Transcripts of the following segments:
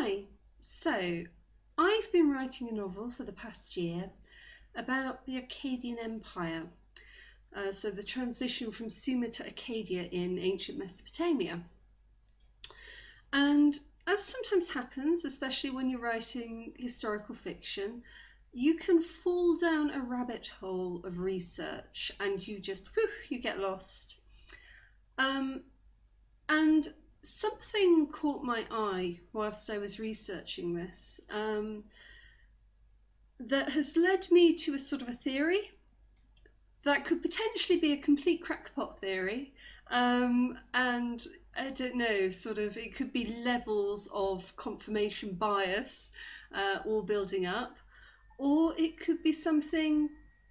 Hi, so I've been writing a novel for the past year about the Akkadian Empire, uh, so the transition from Sumer to Akkadia in ancient Mesopotamia. And as sometimes happens, especially when you're writing historical fiction, you can fall down a rabbit hole of research and you just, whew, you get lost. Um, and something caught my eye whilst I was researching this um, that has led me to a sort of a theory that could potentially be a complete crackpot theory. Um, and I don't know, sort of, it could be levels of confirmation bias uh, all building up, or it could be something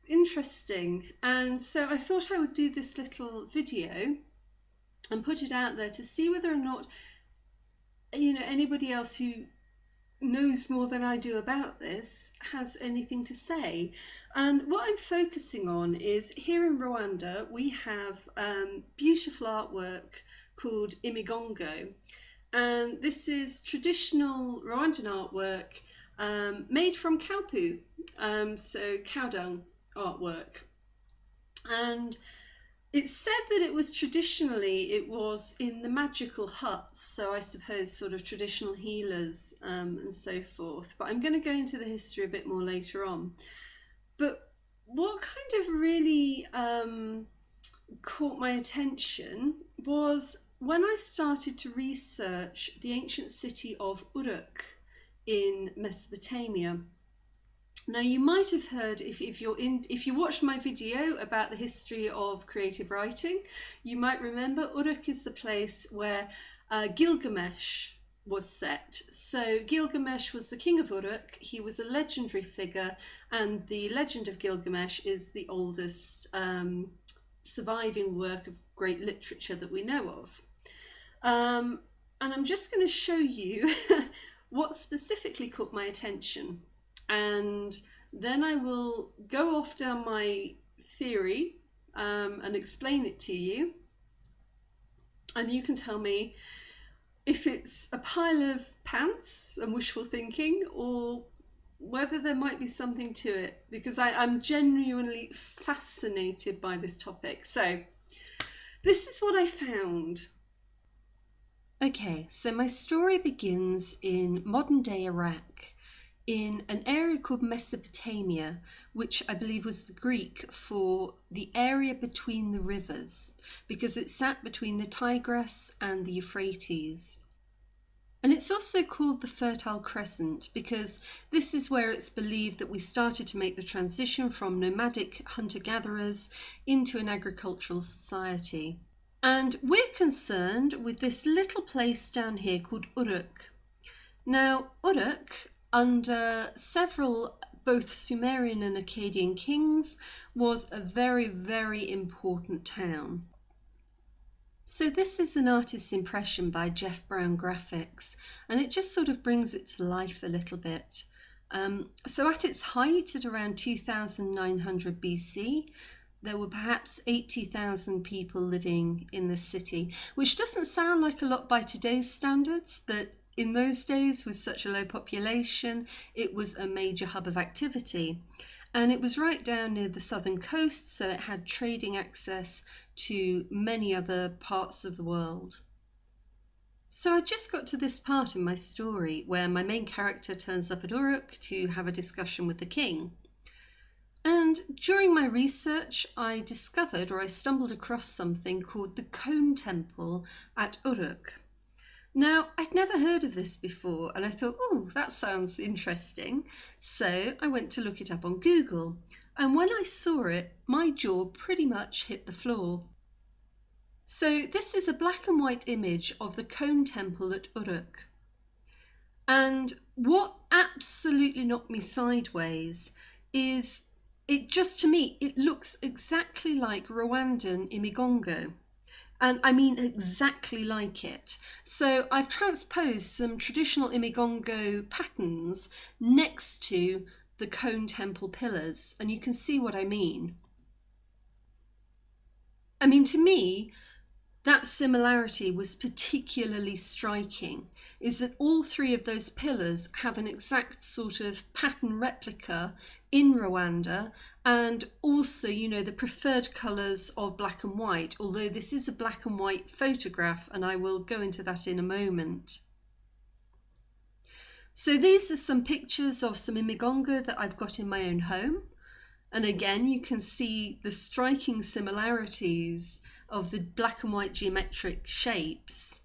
interesting. And so I thought I would do this little video and put it out there to see whether or not you know anybody else who knows more than I do about this has anything to say. And what I'm focusing on is here in Rwanda we have um, beautiful artwork called Imigongo and this is traditional Rwandan artwork um, made from cow poo, um, so cow dung artwork. And it's said that it was traditionally, it was in the magical huts, so I suppose sort of traditional healers um, and so forth. But I'm going to go into the history a bit more later on. But what kind of really um, caught my attention was when I started to research the ancient city of Uruk in Mesopotamia. Now you might have heard if, if you're in if you watched my video about the history of creative writing, you might remember Uruk is the place where uh, Gilgamesh was set. So Gilgamesh was the king of Uruk. He was a legendary figure, and the legend of Gilgamesh is the oldest um, surviving work of great literature that we know of. Um, and I'm just going to show you what specifically caught my attention and then I will go off down my theory um, and explain it to you. And you can tell me if it's a pile of pants and wishful thinking or whether there might be something to it because I, I'm genuinely fascinated by this topic. So this is what I found. Okay, so my story begins in modern day Iraq in an area called Mesopotamia, which I believe was the Greek for the area between the rivers, because it sat between the Tigris and the Euphrates. And it's also called the Fertile Crescent because this is where it's believed that we started to make the transition from nomadic hunter gatherers into an agricultural society. And we're concerned with this little place down here called Uruk. Now, Uruk under several both Sumerian and Akkadian kings, was a very, very important town. So this is an artist's impression by Jeff Brown Graphics, and it just sort of brings it to life a little bit. Um, so at its height at around 2900 BC, there were perhaps 80,000 people living in the city, which doesn't sound like a lot by today's standards, but in those days, with such a low population, it was a major hub of activity. And it was right down near the southern coast, so it had trading access to many other parts of the world. So I just got to this part in my story where my main character turns up at Uruk to have a discussion with the king. And during my research, I discovered or I stumbled across something called the Cone Temple at Uruk. Now, I'd never heard of this before and I thought, oh, that sounds interesting. So I went to look it up on Google. And when I saw it, my jaw pretty much hit the floor. So this is a black and white image of the Cone Temple at Uruk. And what absolutely knocked me sideways is it just to me, it looks exactly like Rwandan Imigongo and I mean exactly like it. So I've transposed some traditional Imigongo patterns next to the cone temple pillars and you can see what I mean. I mean to me that similarity was particularly striking is that all three of those pillars have an exact sort of pattern replica in Rwanda and also you know the preferred colours of black and white although this is a black and white photograph and I will go into that in a moment. So these are some pictures of some imigongo that I've got in my own home and again you can see the striking similarities of the black and white geometric shapes.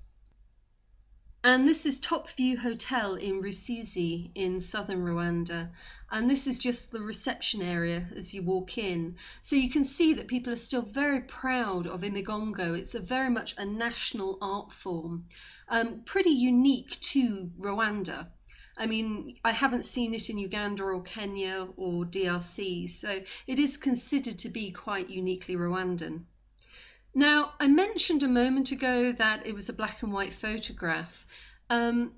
And this is Top View Hotel in Rusizi in southern Rwanda. And this is just the reception area as you walk in. So you can see that people are still very proud of Imigongo. It's a very much a national art form, um, pretty unique to Rwanda. I mean, I haven't seen it in Uganda or Kenya or DRC, so it is considered to be quite uniquely Rwandan. Now, I mentioned a moment ago that it was a black and white photograph. Um,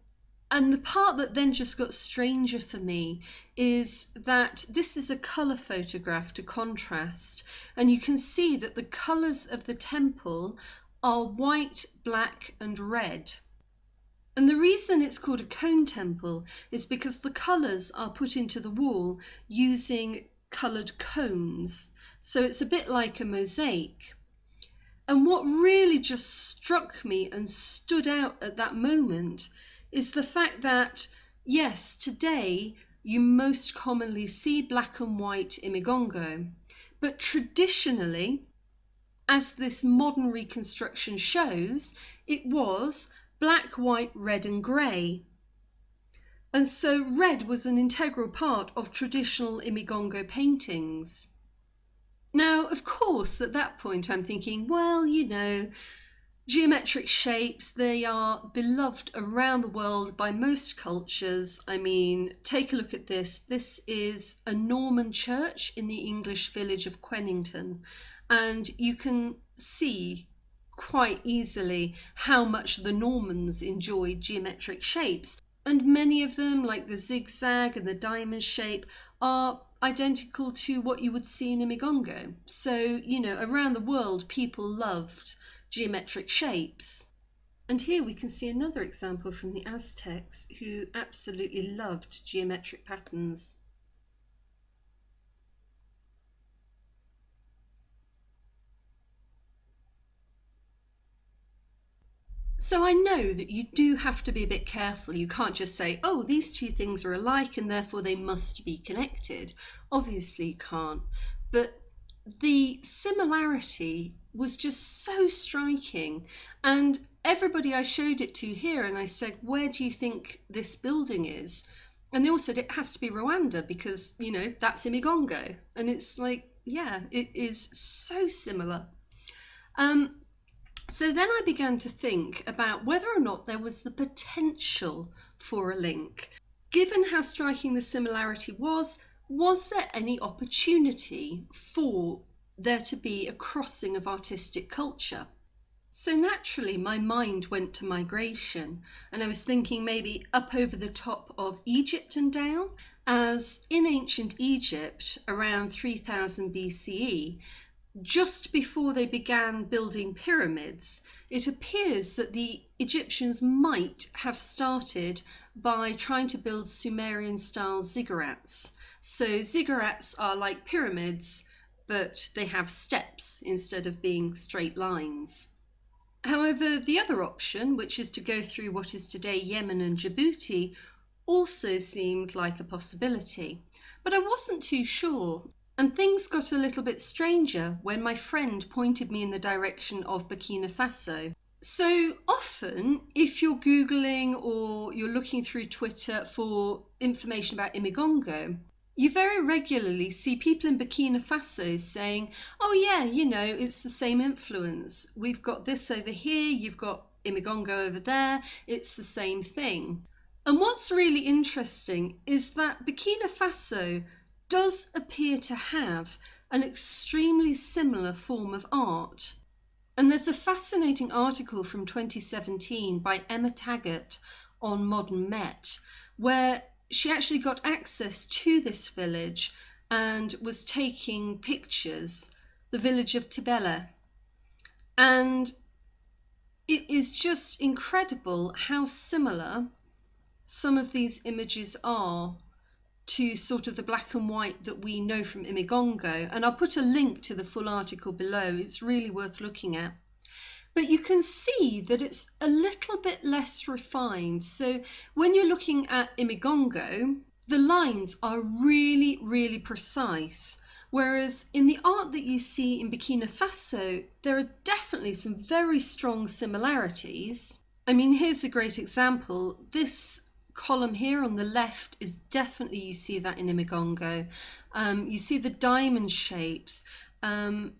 and the part that then just got stranger for me is that this is a colour photograph to contrast. And you can see that the colours of the temple are white, black and red. And the reason it's called a cone temple is because the colours are put into the wall using coloured cones. So it's a bit like a mosaic. And what really just struck me and stood out at that moment is the fact that, yes, today you most commonly see black and white imigongo, but traditionally, as this modern reconstruction shows, it was black, white, red and grey. And so red was an integral part of traditional imigongo paintings. Now, of course, at that point I'm thinking, well, you know, geometric shapes, they are beloved around the world by most cultures. I mean, take a look at this. This is a Norman church in the English village of Quennington, and you can see quite easily how much the Normans enjoyed geometric shapes. And many of them, like the zigzag and the diamond shape, are identical to what you would see in Imigongo. So, you know, around the world, people loved geometric shapes. And here we can see another example from the Aztecs who absolutely loved geometric patterns. So I know that you do have to be a bit careful. You can't just say, oh, these two things are alike and therefore they must be connected. Obviously you can't. But the similarity was just so striking. And everybody I showed it to here and I said, where do you think this building is? And they all said it has to be Rwanda because, you know, that's Imigongo. And it's like, yeah, it is so similar. Um, so then I began to think about whether or not there was the potential for a link. Given how striking the similarity was, was there any opportunity for there to be a crossing of artistic culture? So naturally my mind went to migration and I was thinking maybe up over the top of Egypt and down as in ancient Egypt around 3000 BCE just before they began building pyramids, it appears that the Egyptians might have started by trying to build Sumerian style ziggurats. So ziggurats are like pyramids, but they have steps instead of being straight lines. However, the other option, which is to go through what is today Yemen and Djibouti, also seemed like a possibility. But I wasn't too sure and things got a little bit stranger when my friend pointed me in the direction of Burkina Faso. So often, if you're Googling or you're looking through Twitter for information about Imigongo, you very regularly see people in Burkina Faso saying, oh yeah, you know, it's the same influence. We've got this over here, you've got Imigongo over there, it's the same thing. And what's really interesting is that Burkina Faso does appear to have an extremely similar form of art. And there's a fascinating article from 2017 by Emma Taggart on Modern Met, where she actually got access to this village and was taking pictures, the village of Tibele. And it is just incredible how similar some of these images are to sort of the black and white that we know from Imigongo. And I'll put a link to the full article below. It's really worth looking at. But you can see that it's a little bit less refined. So when you're looking at Imigongo, the lines are really, really precise. Whereas in the art that you see in Burkina Faso, there are definitely some very strong similarities. I mean, here's a great example. This column here on the left is definitely, you see that in Imigongo. Um, you see the diamond shapes. Um,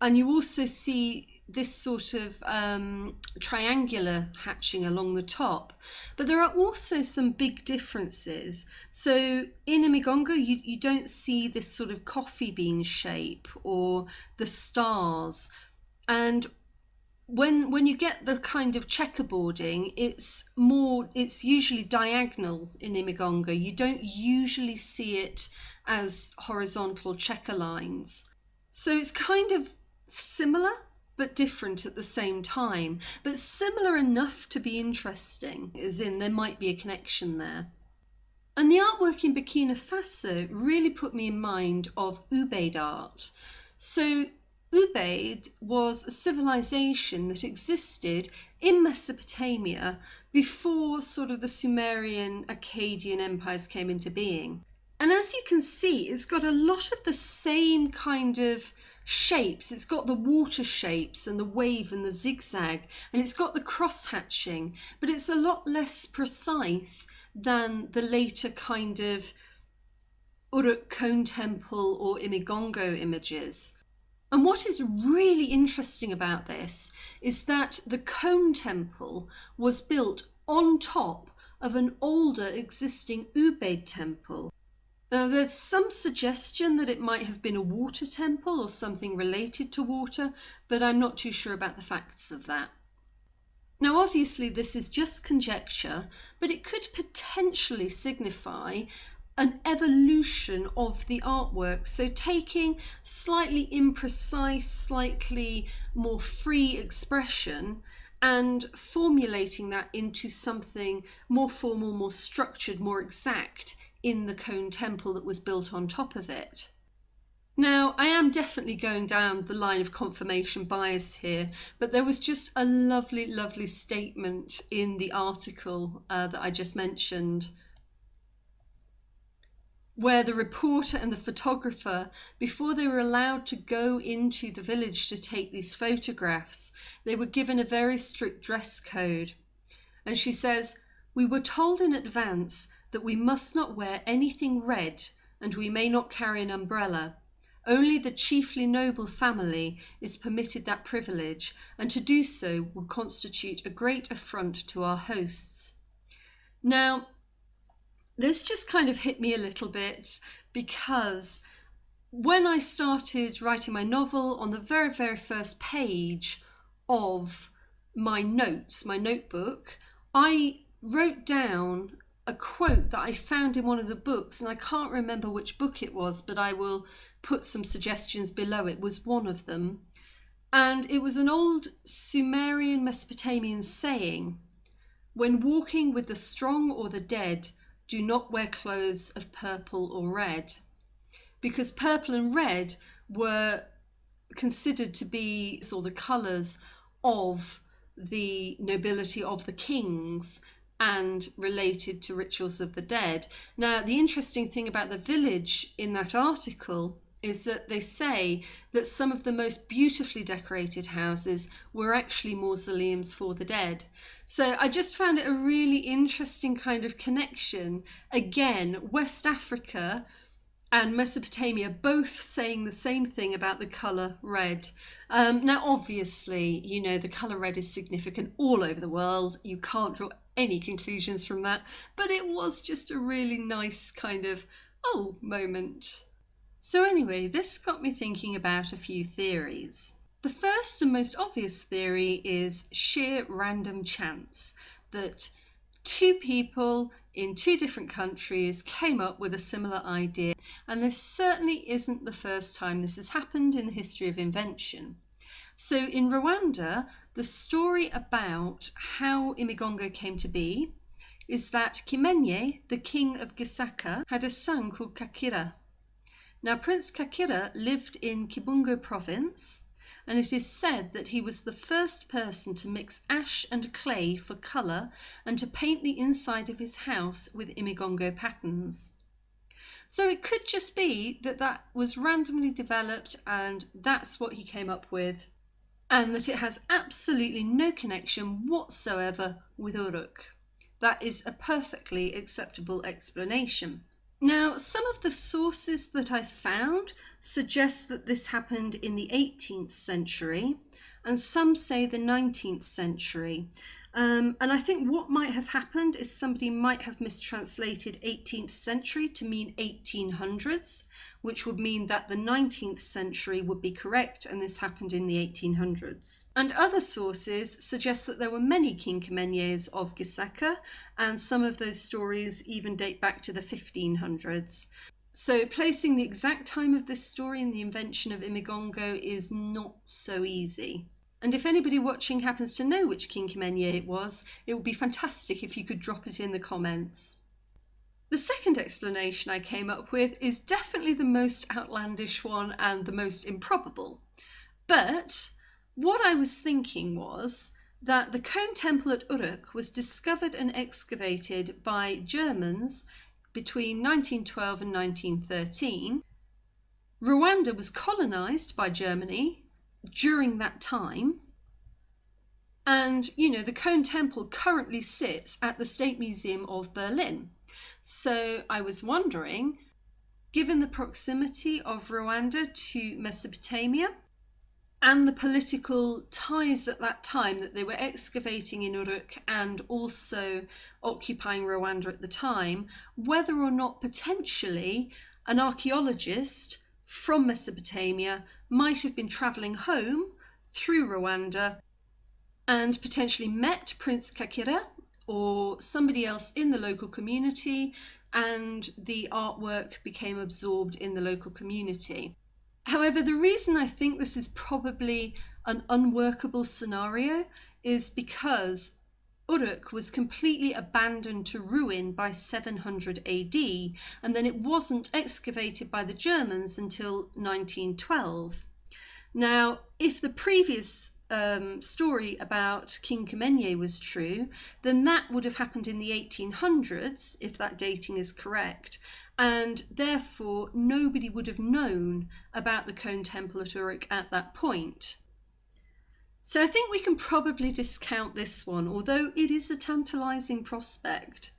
and you also see this sort of um, triangular hatching along the top. But there are also some big differences. So in Imigongo, you, you don't see this sort of coffee bean shape or the stars. And when when you get the kind of checkerboarding, it's more it's usually diagonal in Imigongo. You don't usually see it as horizontal checker lines. So it's kind of similar but different at the same time, but similar enough to be interesting, as in there might be a connection there. And the artwork in Burkina Faso really put me in mind of Ubaid art. So Ubaid was a civilization that existed in Mesopotamia before sort of the Sumerian Akkadian empires came into being. And as you can see, it's got a lot of the same kind of shapes. It's got the water shapes and the wave and the zigzag, and it's got the cross hatching, but it's a lot less precise than the later kind of Uruk Cone Temple or Imigongo images. And what is really interesting about this is that the Cone Temple was built on top of an older existing Ubaid temple. Now there's some suggestion that it might have been a water temple or something related to water, but I'm not too sure about the facts of that. Now obviously this is just conjecture, but it could potentially signify an evolution of the artwork. So taking slightly imprecise, slightly more free expression and formulating that into something more formal, more structured, more exact in the cone temple that was built on top of it. Now, I am definitely going down the line of confirmation bias here, but there was just a lovely, lovely statement in the article uh, that I just mentioned where the reporter and the photographer, before they were allowed to go into the village to take these photographs, they were given a very strict dress code. And she says, We were told in advance that we must not wear anything red and we may not carry an umbrella. Only the chiefly noble family is permitted that privilege, and to do so would constitute a great affront to our hosts. Now, this just kind of hit me a little bit because when I started writing my novel, on the very, very first page of my notes, my notebook, I wrote down a quote that I found in one of the books, and I can't remember which book it was, but I will put some suggestions below. It was one of them. And it was an old Sumerian Mesopotamian saying When walking with the strong or the dead, do not wear clothes of purple or red because purple and red were considered to be or the colours of the nobility of the kings and related to rituals of the dead. Now, the interesting thing about the village in that article is that they say that some of the most beautifully decorated houses were actually mausoleums for the dead. So I just found it a really interesting kind of connection. Again, West Africa and Mesopotamia both saying the same thing about the colour red. Um, now, obviously, you know, the colour red is significant all over the world. You can't draw any conclusions from that, but it was just a really nice kind of, oh, moment. So anyway, this got me thinking about a few theories. The first and most obvious theory is sheer random chance that two people in two different countries came up with a similar idea, and this certainly isn't the first time this has happened in the history of invention. So in Rwanda, the story about how Imigongo came to be is that Kimenye, the king of Gisaka, had a son called Kakira. Now, Prince Kakira lived in Kibungo province, and it is said that he was the first person to mix ash and clay for colour and to paint the inside of his house with Imigongo patterns. So it could just be that that was randomly developed and that's what he came up with, and that it has absolutely no connection whatsoever with Uruk. That is a perfectly acceptable explanation. Now, some of the sources that I've found suggest that this happened in the 18th century, and some say the 19th century. Um, and I think what might have happened is somebody might have mistranslated 18th century to mean 1800s, which would mean that the 19th century would be correct and this happened in the 1800s. And other sources suggest that there were many King Kimenyes of Gisaka, and some of those stories even date back to the 1500s. So placing the exact time of this story and the invention of Imigongo is not so easy. And if anybody watching happens to know which King Kimenye it was, it would be fantastic if you could drop it in the comments. The second explanation I came up with is definitely the most outlandish one and the most improbable. But what I was thinking was that the Cone Temple at Uruk was discovered and excavated by Germans between 1912 and 1913. Rwanda was colonised by Germany during that time. And, you know, the Cone Temple currently sits at the State Museum of Berlin. So I was wondering, given the proximity of Rwanda to Mesopotamia and the political ties at that time that they were excavating in Uruk and also occupying Rwanda at the time, whether or not potentially an archaeologist from Mesopotamia might have been travelling home through Rwanda and potentially met Prince Kakira or somebody else in the local community and the artwork became absorbed in the local community. However, the reason I think this is probably an unworkable scenario is because Uruk was completely abandoned to ruin by 700 AD, and then it wasn't excavated by the Germans until 1912. Now, if the previous um, story about King Kimenye was true, then that would have happened in the 1800s, if that dating is correct, and therefore nobody would have known about the Cone Temple at Uruk at that point. So I think we can probably discount this one, although it is a tantalising prospect.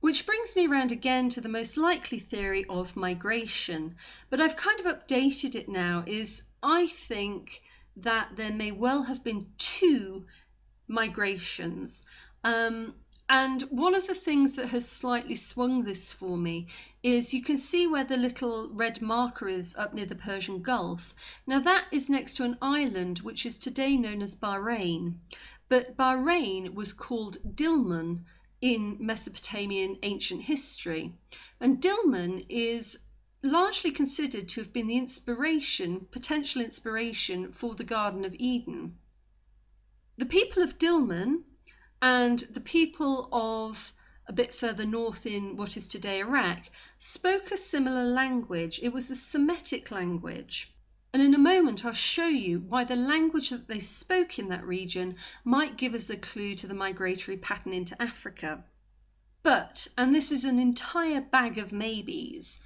Which brings me around again to the most likely theory of migration, but I've kind of updated it now, is I think that there may well have been two migrations. Um, and one of the things that has slightly swung this for me is you can see where the little red marker is up near the Persian Gulf. Now that is next to an island which is today known as Bahrain. But Bahrain was called Dilmun in Mesopotamian ancient history. And Dilmun is largely considered to have been the inspiration, potential inspiration for the Garden of Eden. The people of Dilmun and the people of a bit further north in what is today Iraq spoke a similar language. It was a Semitic language. And in a moment, I'll show you why the language that they spoke in that region might give us a clue to the migratory pattern into Africa. But, and this is an entire bag of maybes,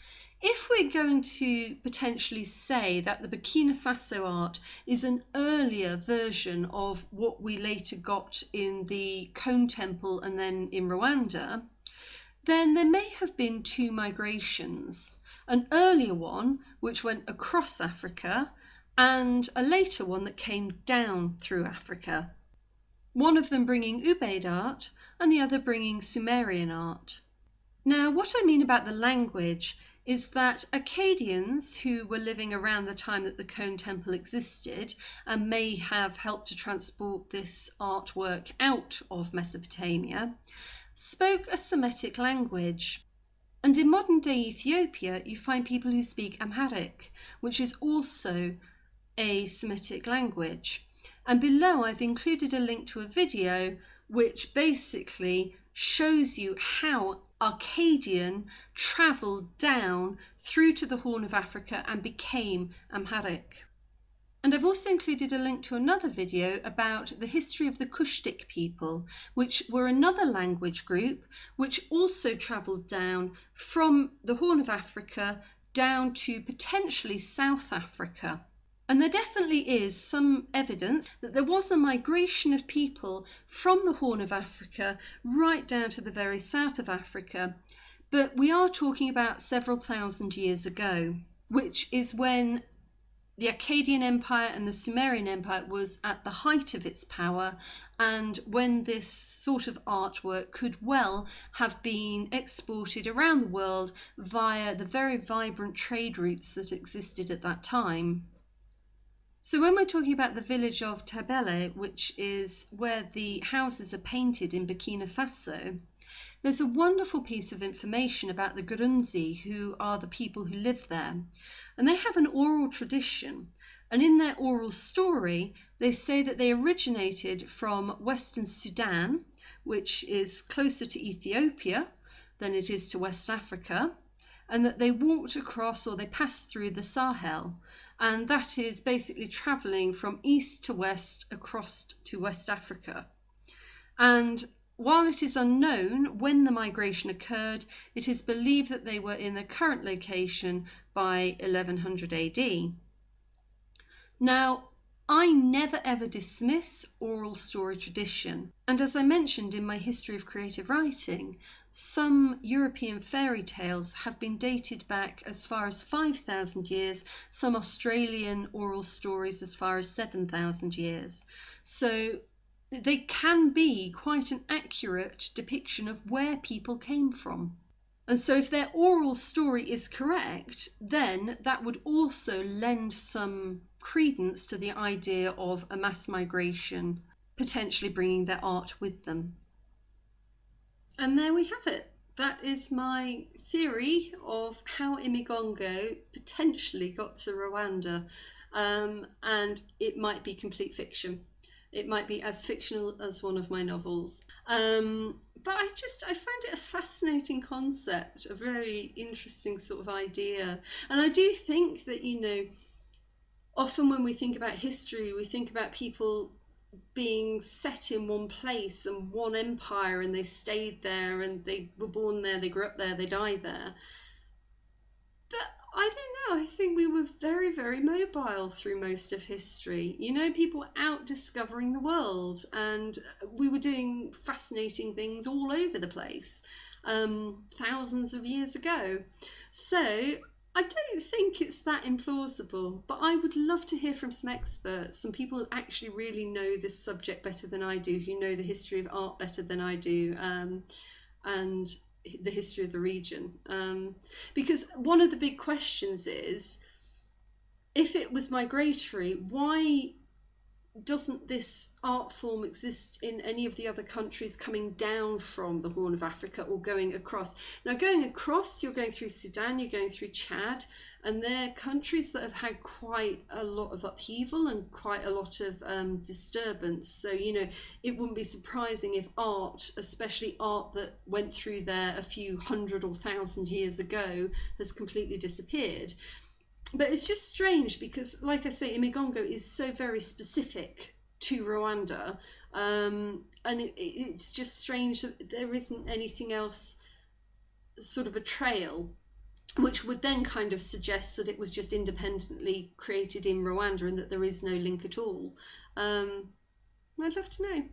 if we're going to potentially say that the Burkina Faso art is an earlier version of what we later got in the Cone Temple and then in Rwanda, then there may have been two migrations. An earlier one, which went across Africa, and a later one that came down through Africa. One of them bringing Ubaid art and the other bringing Sumerian art. Now, what I mean about the language is that Akkadians who were living around the time that the Cone Temple existed and may have helped to transport this artwork out of Mesopotamia spoke a Semitic language. And in modern day Ethiopia, you find people who speak Amharic, which is also a Semitic language. And below I've included a link to a video which basically shows you how Akkadian travelled down through to the Horn of Africa and became Amharic. And I've also included a link to another video about the history of the Cushitic people, which were another language group which also travelled down from the Horn of Africa down to potentially South Africa. And there definitely is some evidence that there was a migration of people from the Horn of Africa right down to the very south of Africa. But we are talking about several thousand years ago, which is when the Akkadian Empire and the Sumerian Empire was at the height of its power, and when this sort of artwork could well have been exported around the world via the very vibrant trade routes that existed at that time. So when we're talking about the village of Tabele, which is where the houses are painted in Burkina Faso, there's a wonderful piece of information about the Gurunzi, who are the people who live there. And they have an oral tradition. And in their oral story, they say that they originated from Western Sudan, which is closer to Ethiopia than it is to West Africa, and that they walked across or they passed through the Sahel. And that is basically traveling from east to west across to West Africa. And while it is unknown when the migration occurred, it is believed that they were in their current location by 1100 AD. Now, I never ever dismiss oral story tradition, and as I mentioned in my history of creative writing, some European fairy tales have been dated back as far as 5,000 years, some Australian oral stories as far as 7,000 years. So they can be quite an accurate depiction of where people came from. And so, if their oral story is correct, then that would also lend some credence to the idea of a mass migration potentially bringing their art with them. And there we have it. That is my theory of how Imigongo potentially got to Rwanda, um, and it might be complete fiction. It might be as fictional as one of my novels. Um, but I just I find it a fascinating concept, a very interesting sort of idea. And I do think that, you know, often when we think about history, we think about people being set in one place and one empire and they stayed there and they were born there, they grew up there, they died there. But I don't know. I think we were very, very mobile through most of history. You know, people out discovering the world and we were doing fascinating things all over the place um, thousands of years ago. So I don't think it's that implausible, but I would love to hear from some experts, some people who actually really know this subject better than I do, who know the history of art better than I do. Um, and the history of the region. Um, because one of the big questions is if it was migratory, why doesn't this art form exist in any of the other countries coming down from the Horn of Africa or going across? Now, going across, you're going through Sudan, you're going through Chad, and they're countries that have had quite a lot of upheaval and quite a lot of um, disturbance. So, you know, it wouldn't be surprising if art, especially art that went through there a few hundred or thousand years ago, has completely disappeared but it's just strange because, like I say, Imigongo is so very specific to Rwanda, um, and it, it's just strange that there isn't anything else, sort of a trail, which would then kind of suggest that it was just independently created in Rwanda and that there is no link at all. Um, I'd love to know.